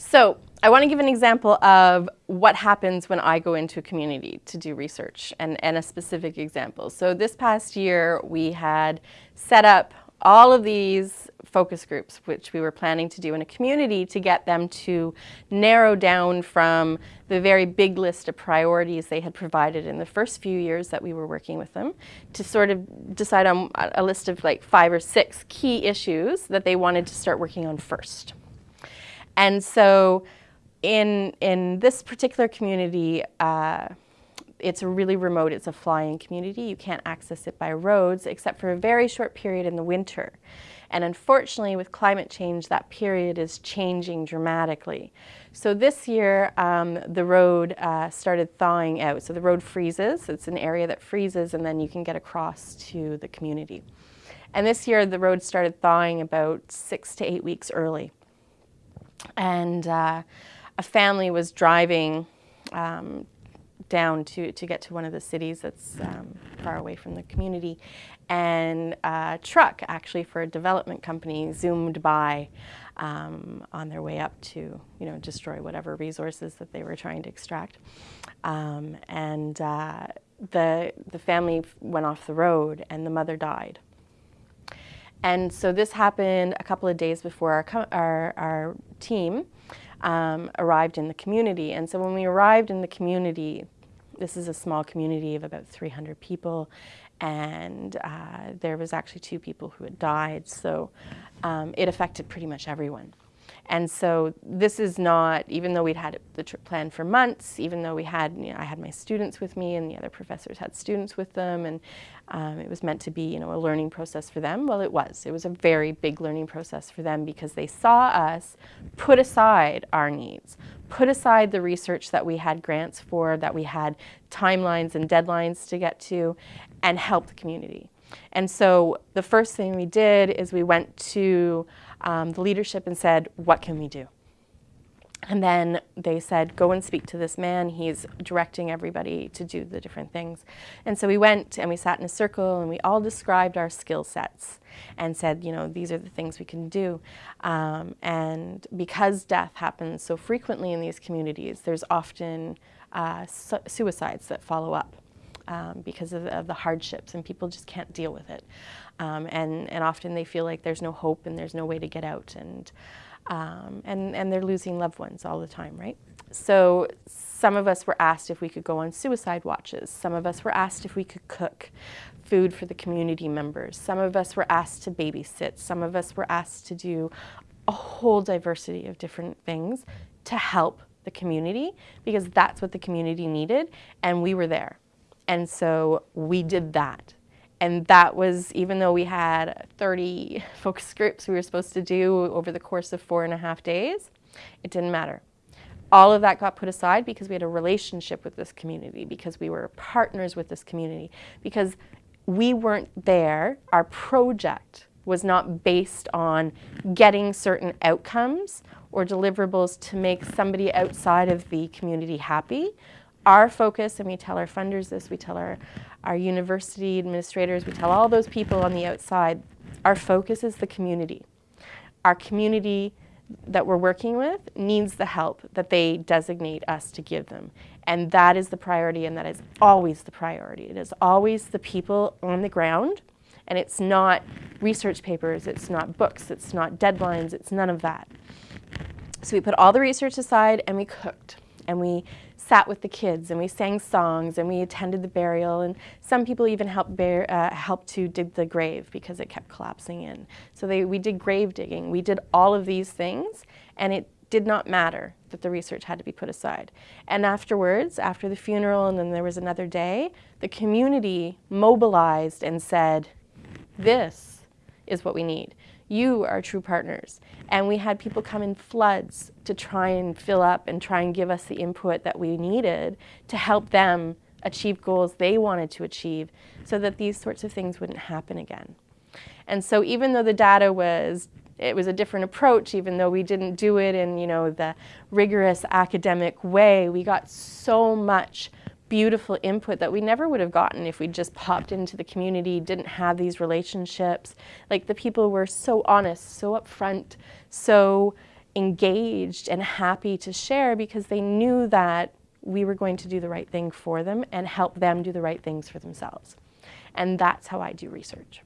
So I want to give an example of what happens when I go into a community to do research and, and a specific example. So this past year we had set up all of these focus groups, which we were planning to do in a community to get them to narrow down from the very big list of priorities they had provided in the first few years that we were working with them to sort of decide on a list of like five or six key issues that they wanted to start working on first. And so in, in this particular community, uh, it's really remote, it's a flying community. You can't access it by roads except for a very short period in the winter. And unfortunately, with climate change, that period is changing dramatically. So this year, um, the road uh, started thawing out. So the road freezes. It's an area that freezes, and then you can get across to the community. And this year, the road started thawing about six to eight weeks early. And uh, a family was driving um, down to, to get to one of the cities that's um, far away from the community. And a truck, actually for a development company, zoomed by um, on their way up to, you know, destroy whatever resources that they were trying to extract. Um, and uh, the, the family went off the road and the mother died. And so this happened a couple of days before our, our, our team um, arrived in the community. And so when we arrived in the community, this is a small community of about 300 people and uh, there was actually two people who had died so um, it affected pretty much everyone. And so this is not, even though we'd had the trip planned for months, even though we had, you know, I had my students with me and the other professors had students with them and um, it was meant to be, you know, a learning process for them. Well, it was. It was a very big learning process for them because they saw us put aside our needs, put aside the research that we had grants for, that we had timelines and deadlines to get to, and help the community. And so the first thing we did is we went to um, the leadership and said, what can we do? And then they said, go and speak to this man. He's directing everybody to do the different things. And so we went and we sat in a circle and we all described our skill sets and said, you know, these are the things we can do. Um, and because death happens so frequently in these communities, there's often uh, su suicides that follow up um, because of, of, the hardships and people just can't deal with it. Um, and, and often they feel like there's no hope and there's no way to get out and, um, and, and they're losing loved ones all the time, right? So some of us were asked if we could go on suicide watches. Some of us were asked if we could cook food for the community members. Some of us were asked to babysit. Some of us were asked to do a whole diversity of different things to help the community because that's what the community needed and we were there. And so we did that. And that was, even though we had 30 focus groups we were supposed to do over the course of four and a half days, it didn't matter. All of that got put aside because we had a relationship with this community, because we were partners with this community, because we weren't there, our project was not based on getting certain outcomes or deliverables to make somebody outside of the community happy, our focus, and we tell our funders this, we tell our, our university administrators, we tell all those people on the outside, our focus is the community. Our community that we're working with needs the help that they designate us to give them. And that is the priority and that is always the priority. It is always the people on the ground and it's not research papers, it's not books, it's not deadlines, it's none of that. So we put all the research aside and we cooked and we sat with the kids and we sang songs and we attended the burial and some people even helped, bear, uh, helped to dig the grave because it kept collapsing in. So they, we did grave digging. We did all of these things and it did not matter that the research had to be put aside. And afterwards, after the funeral and then there was another day, the community mobilized and said, this is what we need. You are true partners. And we had people come in floods to try and fill up and try and give us the input that we needed to help them achieve goals they wanted to achieve so that these sorts of things wouldn't happen again. And so even though the data was it was a different approach even though we didn't do it in you know the rigorous academic way we got so much beautiful input that we never would have gotten if we just popped into the community, didn't have these relationships. Like the people were so honest, so upfront, so engaged and happy to share because they knew that we were going to do the right thing for them and help them do the right things for themselves. And that's how I do research.